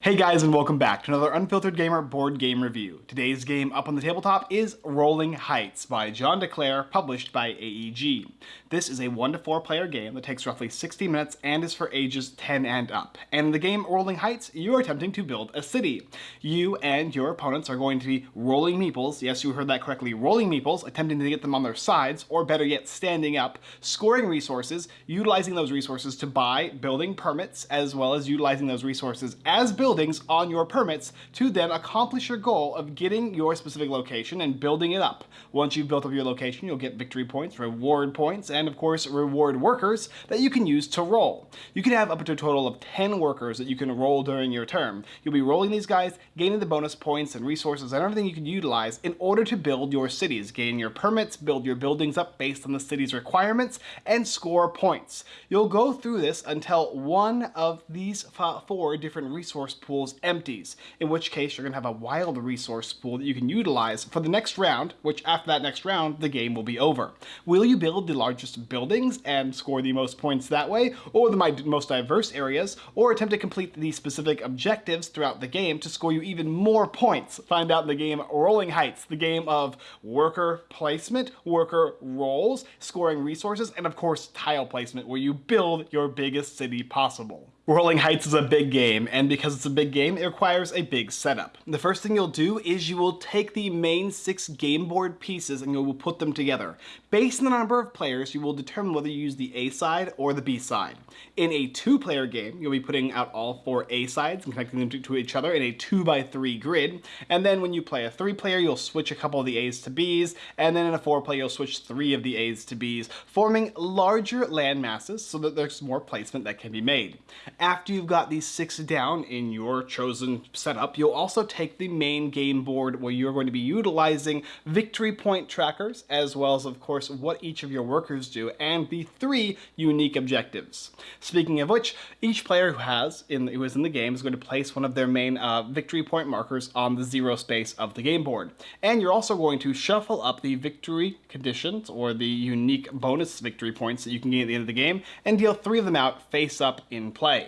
Hey guys and welcome back to another Unfiltered Gamer board game review. Today's game up on the tabletop is Rolling Heights by John D. Clair, published by AEG. This is a 1 to 4 player game that takes roughly 60 minutes and is for ages 10 and up. And in the game Rolling Heights, you are attempting to build a city. You and your opponents are going to be rolling meeples, yes you heard that correctly, rolling meeples, attempting to get them on their sides, or better yet standing up, scoring resources, utilizing those resources to buy building permits, as well as utilizing those resources as building buildings on your permits to then accomplish your goal of getting your specific location and building it up. Once you've built up your location, you'll get victory points, reward points, and of course reward workers that you can use to roll. You can have up to a total of 10 workers that you can roll during your term. You'll be rolling these guys, gaining the bonus points and resources and everything you can utilize in order to build your cities, gain your permits, build your buildings up based on the city's requirements, and score points. You'll go through this until one of these four different resource pools empties, in which case you're going to have a wild resource pool that you can utilize for the next round, which after that next round, the game will be over. Will you build the largest buildings and score the most points that way, or the most diverse areas, or attempt to complete the specific objectives throughout the game to score you even more points? Find out in the game Rolling Heights, the game of worker placement, worker roles, scoring resources, and of course tile placement, where you build your biggest city possible. Rolling Heights is a big game, and because it's a big game, it requires a big setup. The first thing you'll do is you will take the main six game board pieces and you will put them together. Based on the number of players, you will determine whether you use the A side or the B side. In a two-player game, you'll be putting out all four A sides and connecting them to, each other in a 2 by 3 grid, and then when you play a three-player, you'll switch a couple of the A's to B's, and then in a four-player, you'll switch three of the A's to B's, forming larger land masses so that there's more placement that can be made. After you've got these six down in your chosen setup, you'll also take the main game board where you're going to be utilizing victory point trackers, as well as, of course, what each of your workers do, and the three unique objectives. Speaking of which, each player who has in who is in the game is going to place one of their main uh, victory point markers on the zero space of the game board. And you're also going to shuffle up the victory conditions, or the unique bonus victory points that you can gain at the end of the game, and deal three of them out face up in play.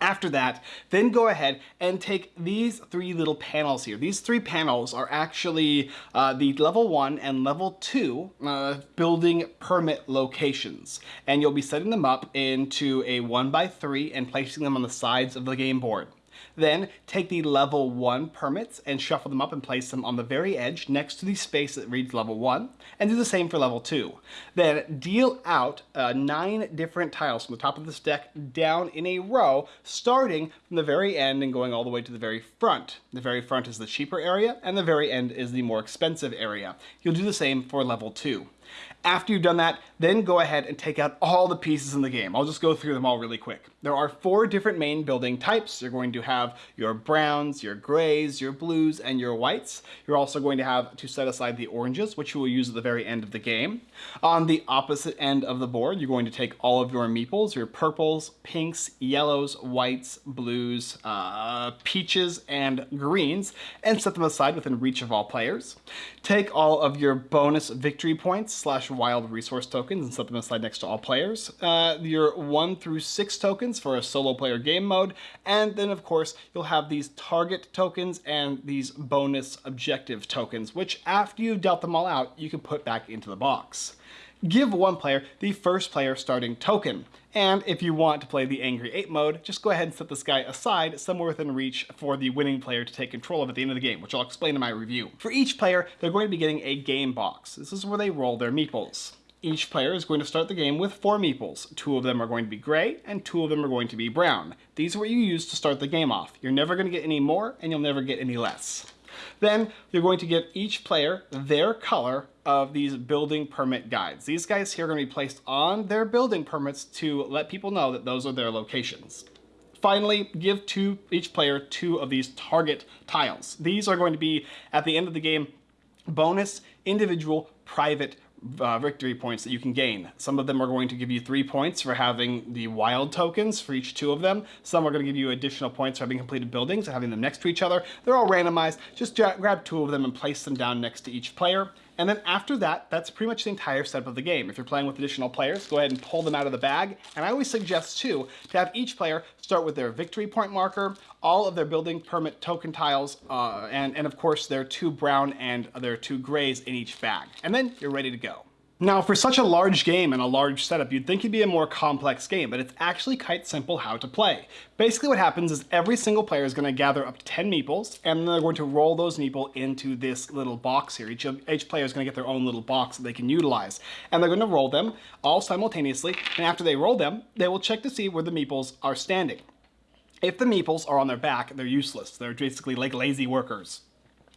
After that, then go ahead and take these three little panels here. These three panels are actually uh, the level one and level two uh, building permit locations. And you'll be setting them up into a one by three and placing them on the sides of the game board. Then take the level 1 permits and shuffle them up and place them on the very edge next to the space that reads level 1 and do the same for level 2. Then deal out uh, 9 different tiles from the top of this deck down in a row starting from the very end and going all the way to the very front. The very front is the cheaper area and the very end is the more expensive area. You'll do the same for level 2. After you've done that, then go ahead and take out all the pieces in the game. I'll just go through them all really quick. There are four different main building types. You're going to have your browns, your grays, your blues, and your whites. You're also going to have to set aside the oranges, which you will use at the very end of the game. On the opposite end of the board, you're going to take all of your meeples, your purples, pinks, yellows, whites, blues, uh, peaches, and greens, and set them aside within reach of all players. Take all of your bonus victory points slash wild resource tokens and set them aside next to all players. Uh, your one through six tokens for a solo player game mode. And then of course, you'll have these target tokens and these bonus objective tokens, which after you've dealt them all out, you can put back into the box give one player the first player starting token. And if you want to play the Angry Ape mode, just go ahead and set this guy aside somewhere within reach for the winning player to take control of at the end of the game, which I'll explain in my review. For each player, they're going to be getting a game box. This is where they roll their meeples. Each player is going to start the game with four meeples. Two of them are going to be gray, and two of them are going to be brown. These are what you use to start the game off. You're never going to get any more, and you'll never get any less. Then you're going to give each player their color of these building permit guides. These guys here are going to be placed on their building permits to let people know that those are their locations. Finally, give to each player two of these target tiles. These are going to be, at the end of the game, bonus individual private uh, victory points that you can gain. Some of them are going to give you three points for having the wild tokens for each two of them. Some are going to give you additional points for having completed buildings and having them next to each other. They're all randomized. Just grab two of them and place them down next to each player And then after that, that's pretty much the entire setup of the game. If you're playing with additional players, go ahead and pull them out of the bag. And I always suggest too, to have each player start with their victory point marker, all of their building permit token tiles, uh, and, and of course their two brown and their two grays in each bag. And then you're ready to go. Now, for such a large game and a large setup, you'd think it'd be a more complex game, but it's actually quite simple how to play. Basically what happens is every single player is going to gather up to 10 meeples, and then they're going to roll those meeple into this little box here. Each, each player is going to get their own little box that they can utilize. And they're going to roll them all simultaneously, and after they roll them, they will check to see where the meeples are standing. If the meeples are on their back, they're useless. They're basically like lazy workers.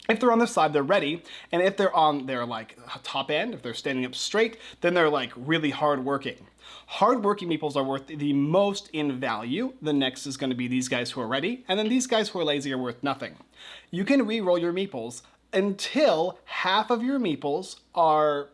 If they're on their side, they're ready. And if they're on their like top end, if they're standing up straight, then they're like really hard working. Hardworking meeples are worth the most in value. The next is going to be these guys who are ready. And then these guys who are lazy are worth nothing. You can re-roll your meeples until half of your meeples are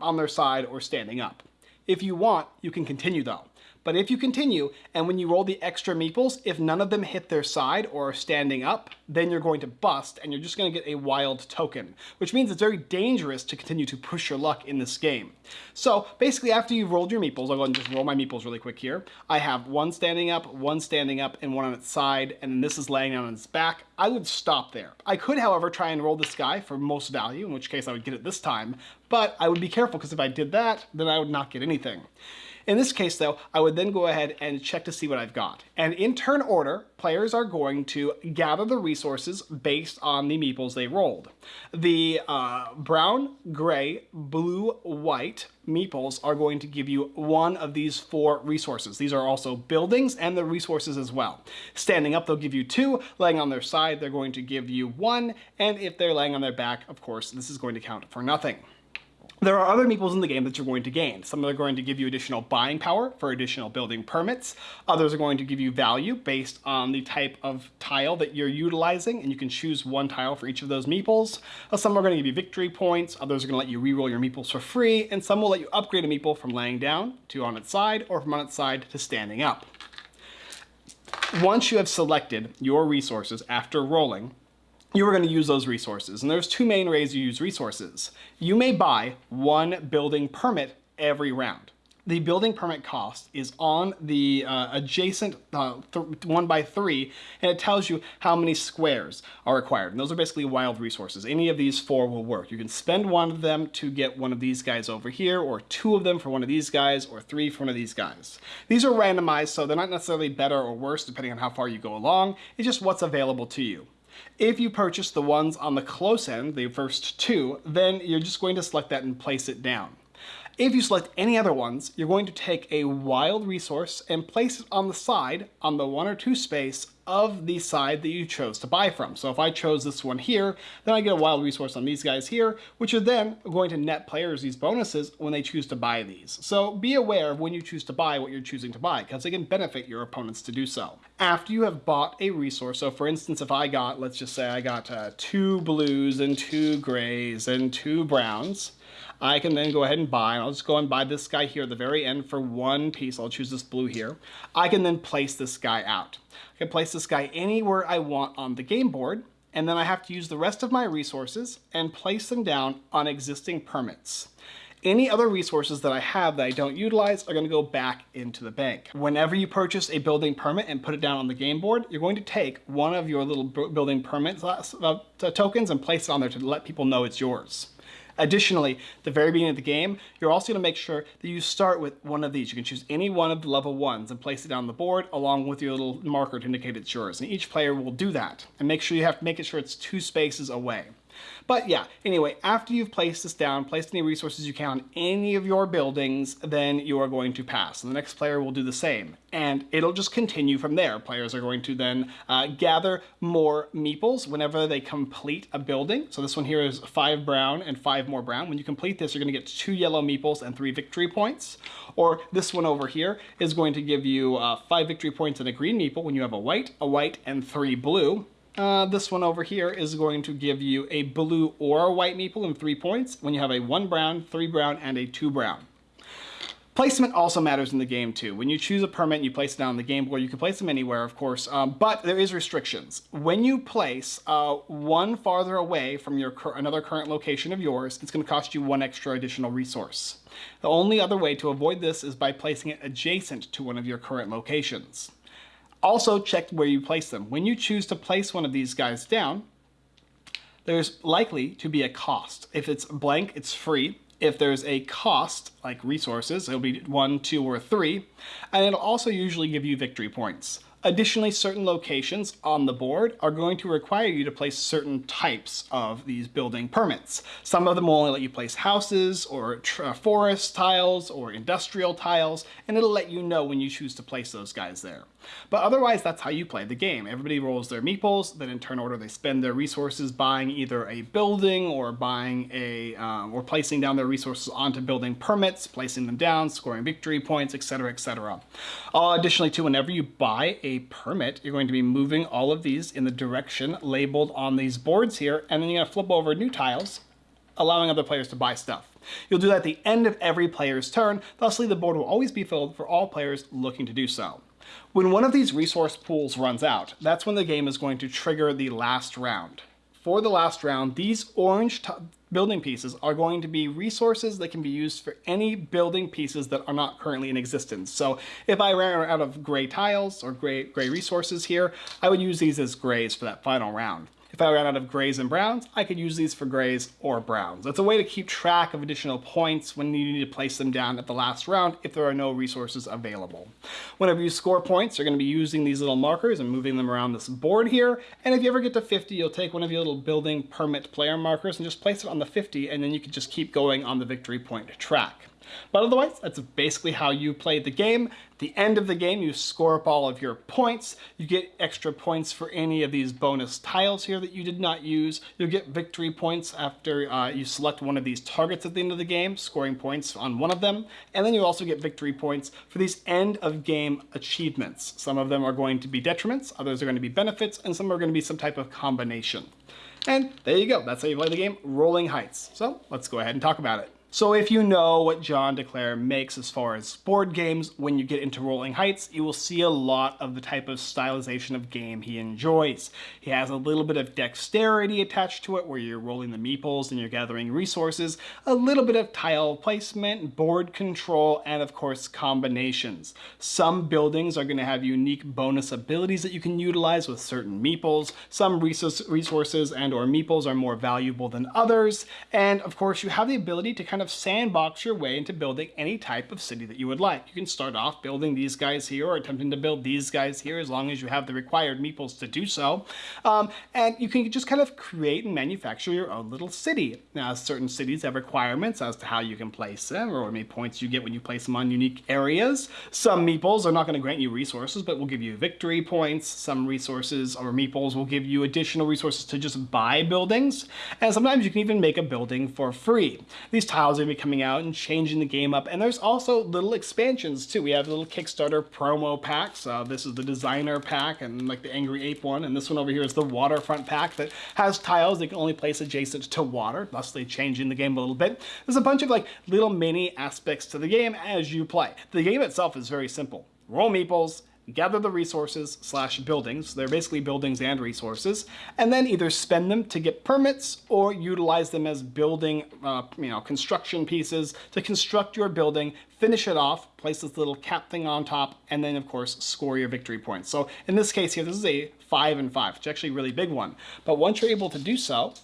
on their side or standing up. If you want, you can continue though. But if you continue, and when you roll the extra meeples, if none of them hit their side or are standing up, then you're going to bust, and you're just going to get a wild token, which means it's very dangerous to continue to push your luck in this game. So basically, after you've rolled your meeples, I'll go and just roll my meeples really quick here. I have one standing up, one standing up, and one on its side, and this is laying down on its back. I would stop there. I could, however, try and roll this guy for most value, in which case I would get it this time, but I would be careful because if I did that, then I would not get anything. In this case though, I would then go ahead and check to see what I've got. And in turn order, players are going to gather the resources based on the meeples they rolled. The uh, brown, gray, blue, white meeples are going to give you one of these four resources. These are also buildings and the resources as well. Standing up, they'll give you two. Laying on their side, they're going to give you one. And if they're laying on their back, of course, this is going to count for nothing. There are other meeples in the game that you're going to gain. Some are going to give you additional buying power for additional building permits. Others are going to give you value based on the type of tile that you're utilizing, and you can choose one tile for each of those meeples. Uh, some are going to give you victory points, others are going to let you reroll your meeples for free, and some will let you upgrade a meeple from laying down to on its side, or from on its side to standing up. Once you have selected your resources after rolling, you are going to use those resources. And there's two main ways you use resources. You may buy one building permit every round. The building permit cost is on the uh, adjacent uh, one by three, and it tells you how many squares are required. And those are basically wild resources. Any of these four will work. You can spend one of them to get one of these guys over here, or two of them for one of these guys, or three for one of these guys. These are randomized, so they're not necessarily better or worse depending on how far you go along. It's just what's available to you. If you purchase the ones on the close end, the first two, then you're just going to select that and place it down. If you select any other ones, you're going to take a wild resource and place it on the side, on the one or two space of the side that you chose to buy from. So if I chose this one here, then I get a wild resource on these guys here, which are then going to net players these bonuses when they choose to buy these. So be aware of when you choose to buy what you're choosing to buy, because it can benefit your opponents to do so. After you have bought a resource, so for instance, if I got, let's just say I got uh, two blues and two grays and two browns, I can then go ahead and buy, and I'll just go and buy this guy here at the very end for one piece. I'll choose this blue here. I can then place this guy out. I can place this guy anywhere I want on the game board, and then I have to use the rest of my resources and place them down on existing permits. Any other resources that I have that I don't utilize are going to go back into the bank. Whenever you purchase a building permit and put it down on the game board, you're going to take one of your little building permit uh, tokens and place it on there to let people know it's yours. Additionally, the very beginning of the game, you're also going to make sure that you start with one of these. You can choose any one of the level ones and place it down the board along with your little marker to indicate it's yours. And each player will do that. And make sure you have to make it sure it's two spaces away. But yeah, anyway, after you've placed this down, placed any resources you can on any of your buildings, then you are going to pass. And the next player will do the same. And it'll just continue from there. Players are going to then uh, gather more meeples whenever they complete a building. So this one here is five brown and five more brown. When you complete this, you're going to get two yellow meeples and three victory points. Or this one over here is going to give you uh, five victory points and a green meeple when you have a white, a white, and three blue. Uh, this one over here is going to give you a blue or a white meeple in three points when you have a one brown, three brown, and a two brown. Placement also matters in the game too. When you choose a permit, and you place it down on the game board. You can place them anywhere, of course, um, but there is restrictions. When you place uh, one farther away from your another current location of yours, it's going to cost you one extra additional resource. The only other way to avoid this is by placing it adjacent to one of your current locations. Also check where you place them. When you choose to place one of these guys down, there's likely to be a cost. If it's blank, it's free. If there's a cost, like resources, it'll be one, two, or three, and it'll also usually give you victory points. Additionally, certain locations on the board are going to require you to place certain types of these building permits. Some of them will only let you place houses or uh, forest tiles or industrial tiles, and it'll let you know when you choose to place those guys there. But otherwise, that's how you play the game. Everybody rolls their meeples, then in turn order they spend their resources buying either a building or buying a, um, or placing down their resources onto building permits, placing them down, scoring victory points, etc, etc. Uh, additionally too, whenever you buy a permit, you're going to be moving all of these in the direction labeled on these boards here, and then you're gonna flip over new tiles, allowing other players to buy stuff. You'll do that at the end of every player's turn, thusly the board will always be filled for all players looking to do so. When one of these resource pools runs out, that's when the game is going to trigger the last round. For the last round, these orange building pieces are going to be resources that can be used for any building pieces that are not currently in existence. So if I ran out of gray tiles or gray, gray resources here, I would use these as grays for that final round. If I ran out of grays and browns, I could use these for grays or browns. It's a way to keep track of additional points when you need to place them down at the last round if there are no resources available. Whenever you score points, you're going to be using these little markers and moving them around this board here. And if you ever get to 50, you'll take one of your little building permit player markers and just place it on the 50, and then you can just keep going on the victory point track. But otherwise, that's basically how you play the game. At the end of the game, you score up all of your points. You get extra points for any of these bonus tiles here that you did not use. You'll get victory points after uh, you select one of these targets at the end of the game, scoring points on one of them. And then you also get victory points for these end of game achievements. Some of them are going to be detriments, others are going to be benefits, and some are going to be some type of combination. And there you go. That's how you play the game, Rolling Heights. So let's go ahead and talk about it. So if you know what John D. Clair makes as far as board games, when you get into Rolling Heights, you will see a lot of the type of stylization of game he enjoys. He has a little bit of dexterity attached to it, where you're rolling the meeples and you're gathering resources, a little bit of tile placement, board control, and of course combinations. Some buildings are going to have unique bonus abilities that you can utilize with certain meeples. Some resources and or meeples are more valuable than others, and of course you have the ability to kind kind of sandbox your way into building any type of city that you would like. You can start off building these guys here or attempting to build these guys here as long as you have the required meeples to do so. Um, and you can just kind of create and manufacture your own little city. Now, certain cities have requirements as to how you can place them or how many points you get when you place them on unique areas. Some meeples are not going to grant you resources, but will give you victory points. Some resources or meeples will give you additional resources to just buy buildings. And sometimes you can even make a building for free. These tiles are going to be coming out and changing the game up. And there's also little expansions too. We have little Kickstarter promo packs. Uh, this is the designer pack and like the Angry Ape one. And this one over here is the waterfront pack that has tiles that can only place adjacent to water, thusly changing the game a little bit. There's a bunch of like little mini aspects to the game as you play. The game itself is very simple. Roll meeples, gather the resources slash buildings, they're basically buildings and resources, and then either spend them to get permits or utilize them as building, uh, you know, construction pieces to construct your building, finish it off, place this little cap thing on top, and then of course score your victory points. So in this case here, this is a five and five, It's actually a really big one. But once you're able to do so,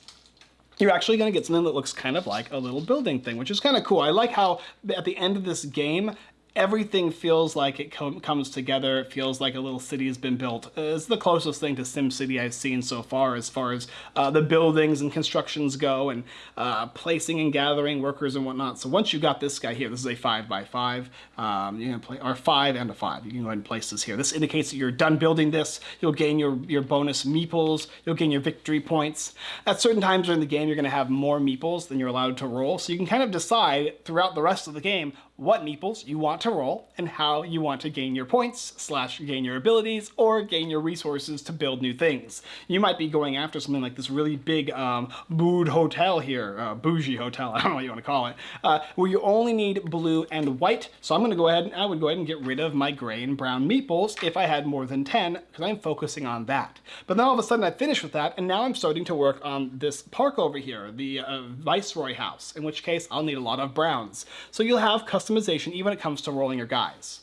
you're actually going to get something that looks kind of like a little building thing, which is kind of cool. I like how at the end of this game, everything feels like it com comes together. It feels like a little city has been built. It's the closest thing to SimCity I've seen so far as far as uh, the buildings and constructions go and uh, placing and gathering workers and whatnot. So once you got this guy here, this is a five by five, um, you can play, or five and a five. You can go ahead and place this here. This indicates that you're done building this. You'll gain your, your bonus meeples. You'll gain your victory points. At certain times during the game, you're going to have more meeples than you're allowed to roll. So you can kind of decide throughout the rest of the game what meeples you want to roll and how you want to gain your points slash gain your abilities or gain your resources to build new things. You might be going after something like this really big um, bood hotel here, uh, bougie hotel, I don't know what you want to call it, uh, where you only need blue and white. So I'm going to go ahead and I would go ahead and get rid of my gray and brown meeples if I had more than 10 because I'm focusing on that. But then all of a sudden I finished with that and now I'm starting to work on this park over here, the uh, Viceroy House, in which case I'll need a lot of browns. So you'll have customization even when it comes to rolling your guys.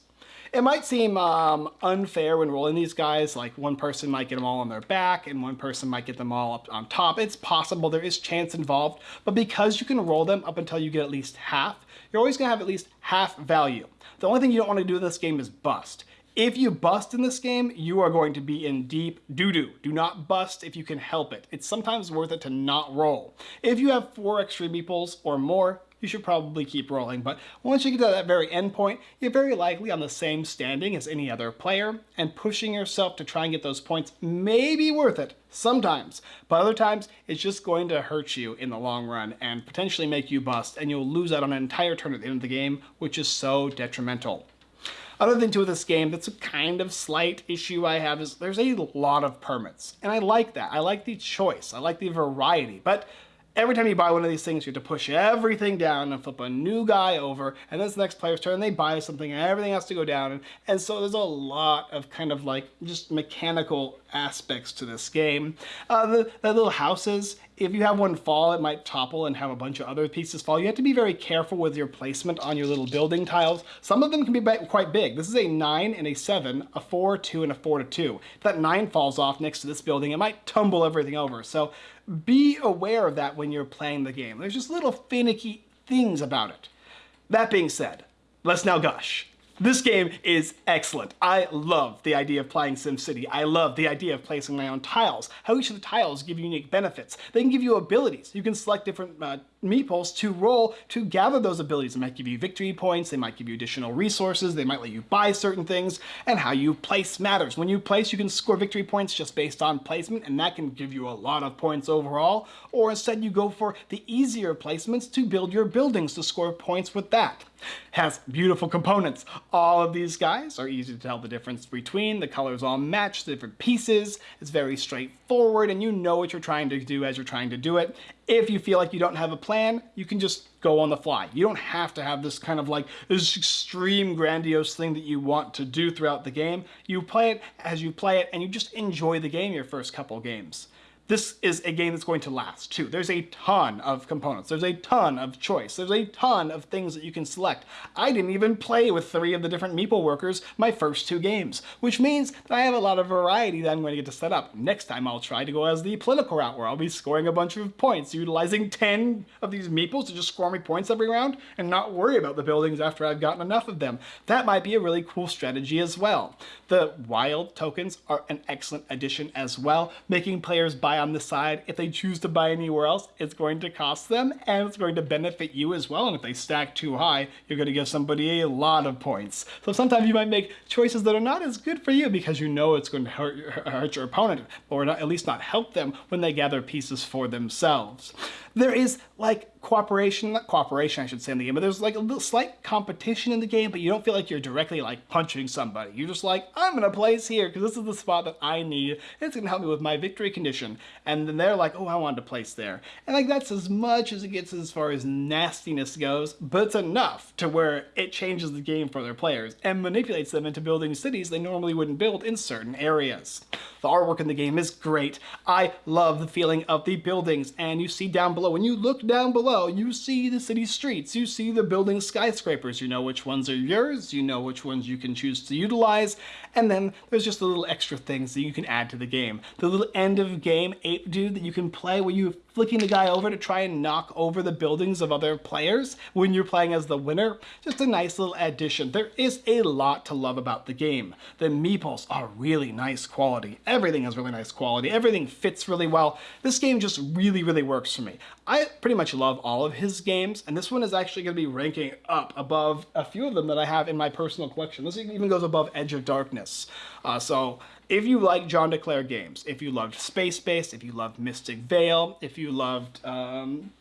It might seem um, unfair when rolling these guys, like one person might get them all on their back and one person might get them all up on top. It's possible, there is chance involved, but because you can roll them up until you get at least half, you're always gonna have at least half value. The only thing you don't wanna do in this game is bust. If you bust in this game, you are going to be in deep doo-doo. Do not bust if you can help it. It's sometimes worth it to not roll. If you have four extra meeples or more, you should probably keep rolling. But once you get to that very end point, you're very likely on the same standing as any other player, and pushing yourself to try and get those points may be worth it sometimes. But other times, it's just going to hurt you in the long run and potentially make you bust, and you'll lose out on an entire turn at the end of the game, which is so detrimental. Other thing too with this game that's a kind of slight issue I have is there's a lot of permits. And I like that. I like the choice. I like the variety. But every time you buy one of these things, you have to push everything down and flip a new guy over, and then it's the next player's turn, they buy something, and everything has to go down. And, and so there's a lot of kind of like just mechanical aspects to this game. Uh, the, the little houses, if you have one fall, it might topple and have a bunch of other pieces fall. You have to be very careful with your placement on your little building tiles. Some of them can be quite big. This is a 9 and a 7, a 4, 2, and a 4 to 2. If that 9 falls off next to this building, it might tumble everything over. So be aware of that when you're playing the game. There's just little finicky things about it. That being said, let's now gush. This game is excellent. I love the idea of playing SimCity. I love the idea of placing my own tiles, how each of the tiles give you unique benefits. They can give you abilities. You can select different uh, meeples to roll to gather those abilities. They might give you victory points, they might give you additional resources, they might let you buy certain things, and how you place matters. When you place, you can score victory points just based on placement, and that can give you a lot of points overall, or instead you go for the easier placements to build your buildings to score points with that. Has beautiful components. All of these guys are easy to tell the difference between. The colors all match the different pieces. It's very straightforward and you know what you're trying to do as you're trying to do it. If you feel like you don't have a plan, you can just go on the fly. You don't have to have this kind of like this extreme grandiose thing that you want to do throughout the game. You play it as you play it and you just enjoy the game your first couple games. This is a game that's going to last too. There's a ton of components. There's a ton of choice. There's a ton of things that you can select. I didn't even play with three of the different Meeple workers my first two games, which means that I have a lot of variety that I'm going to get to set up. Next time I'll try to go as the political route where I'll be scoring a bunch of points, utilizing 10 of these Meeples to just score me points every round and not worry about the buildings after I've gotten enough of them. That might be a really cool strategy as well. The wild tokens are an excellent addition as well, making players buy on the side. If they choose to buy anywhere else, it's going to cost them and it's going to benefit you as well. And if they stack too high, you're going to give somebody a lot of points. So sometimes you might make choices that are not as good for you because you know it's going to hurt, hurt your opponent or not, at least not help them when they gather pieces for themselves. There is like cooperation, not cooperation I should say in the game, but there's like a little slight competition in the game, but you don't feel like you're directly like punching somebody. You're just like, I'm gonna place here because this is the spot that I need. It's gonna help me with my victory condition. And then they're like, oh, I wanted to place there. And like that's as much as it gets as far as nastiness goes, but it's enough to where it changes the game for their players and manipulates them into building cities they normally wouldn't build in certain areas. The artwork in the game is great. I love the feeling of the buildings and you see down below, when you look down below, you see the city streets, you see the building skyscrapers, you know which ones are yours, you know which ones you can choose to utilize, and then there's just the little extra things that you can add to the game. The little end of game ape dude that you can play where you're flicking the guy over to try and knock over the buildings of other players when you're playing as the winner. Just a nice little addition. There is a lot to love about the game. The meeples are really nice quality. Everything is really nice quality. Everything fits really well. This game just really, really works for me. I pretty much love all of his games, and this one is actually going to be ranking up above a few of them that I have in my personal collection. This even goes above Edge of Darkness. Uh, so if you like John D. Clair games, if you loved Space Base, if you loved Mystic Vale, if you loved um,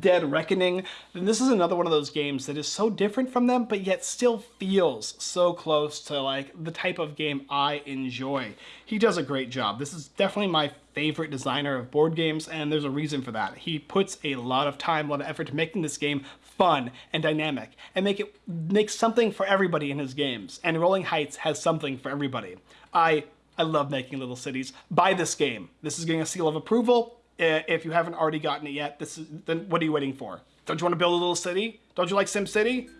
Dead Reckoning, then this is another one of those games that is so different from them, but yet still feels so close to like the type of game I enjoy. He does a great job. This is definitely my favorite designer of board games, and there's a reason for that. He puts a lot of time, a lot of effort to making this game fun and dynamic, and make it make something for everybody in his games. And Rolling Heights has something for everybody. I I love making little cities. Buy this game. This is getting a seal of approval. If you haven't already gotten it yet, this is then what are you waiting for? Don't you want to build a little city? Don't you like SimCity?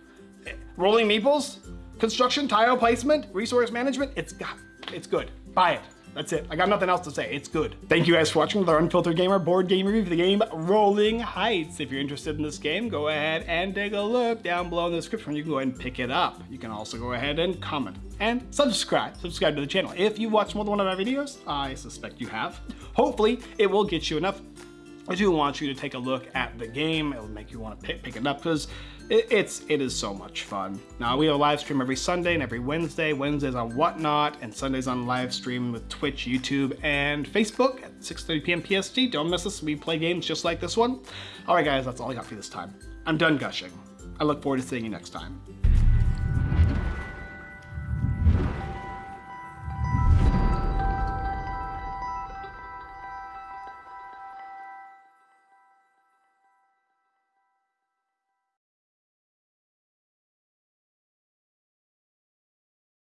Eh, Rolling Meeples? Construction, tile placement, resource management? It's got, it's good. Buy it. That's it. I got nothing else to say. It's good. Thank you guys for watching the Unfiltered Gamer board game review for the game Rolling Heights. If you're interested in this game, go ahead and take a look down below in the description. You can go ahead and pick it up. You can also go ahead and comment and subscribe. Subscribe to the channel. If you watched more than one of my videos, I suspect you have. Hopefully, it will get you enough I do want you to take a look at the game. It'll make you want to pick, pick it up because it, it's it is so much fun. Now we have a live stream every Sunday and every Wednesday. Wednesdays on Whatnot and Sundays on live stream with Twitch, YouTube, and Facebook at 6:30 p.m. PST. Don't miss us. We play games just like this one. All right, guys, that's all I got for you this time. I'm done gushing. I look forward to seeing you next time.